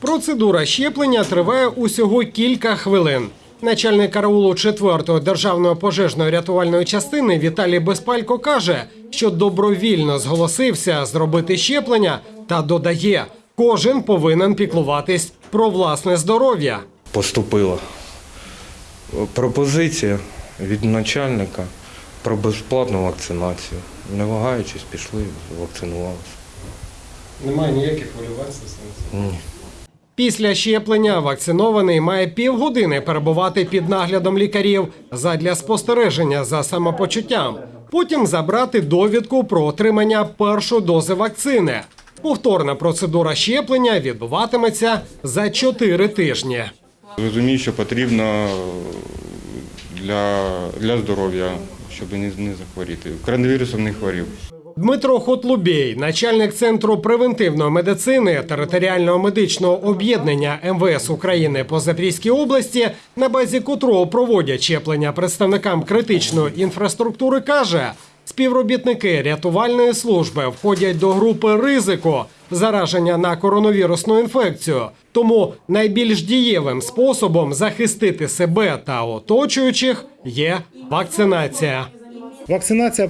Процедура щеплення триває усього кілька хвилин. Начальник караулу 4-ї державної пожежної рятувальної частини Віталій Безпалько каже, що добровільно зголосився зробити щеплення та додає, кожен повинен піклуватись про власне здоров'я. Поступила пропозиція від начальника про безплатну вакцинацію. Не вагаючись, пішли, вакцинувалися. Немає ніяких хвилювань. Ні. Після щеплення вакцинований має півгодини перебувати під наглядом лікарів задля спостереження за самопочуттям. Потім забрати довідку про отримання першої дози вакцини. Повторна процедура щеплення відбуватиметься за 4 тижні. Розумію, що потрібно для, для здоров'я, щоб не, не захворіти. Коронавірусом не хворів. Дмитро Хотлубєй, начальник центру превентивної медицини територіального медичного об'єднання МВС України по Запорізькій області, на базі котрого проводять щеплення представникам критичної інфраструктури, каже. Співробітники рятувальної служби входять до групи ризику зараження на коронавірусну інфекцію. Тому найбільш дієвим способом захистити себе та оточуючих є вакцинація. Вакцинація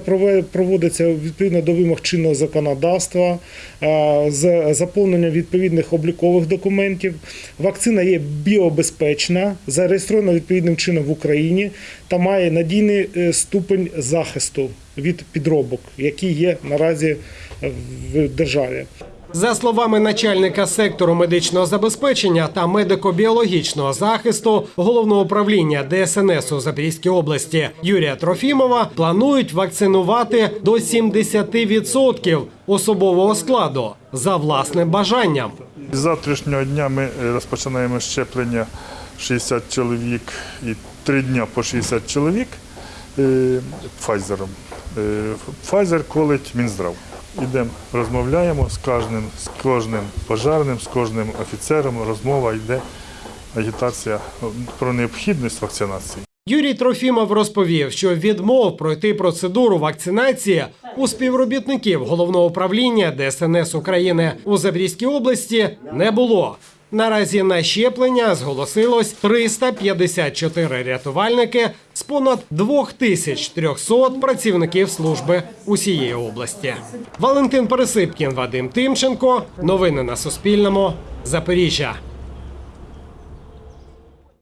проводиться відповідно до вимог чинного законодавства е, з заповненням відповідних облікових документів. Вакцина є біобезпечна, зареєстрована відповідним чином в Україні та має надійний е, ступень захисту від підробок, які є наразі в державі. За словами начальника сектору медичного забезпечення та медико-біологічного захисту головного управління ДСНС у Запорізькій області Юрія Трофімова, планують вакцинувати до 70% особового складу за власним бажанням. З завтрашнього дня ми е, розпочинаємо щеплення 60 чоловік і 3 дня по 60 чоловік. Е, Pfizer колить Мінздрав. Ідемо, розмовляємо з кожним, з кожним пожарним, з кожним офіцером. Розмова йде, агітація про необхідність вакцинації. Юрій Трофімов розповів, що відмов пройти процедуру вакцинації у співробітників головного управління ДСНС України у Забрізькій області не було. Наразі на щеплення зголосилось 354 рятувальники з понад 2300 працівників служби усієї області. Валентин Пересипкін, Вадим Тимченко. Новини на Суспільному. Запоріжжя.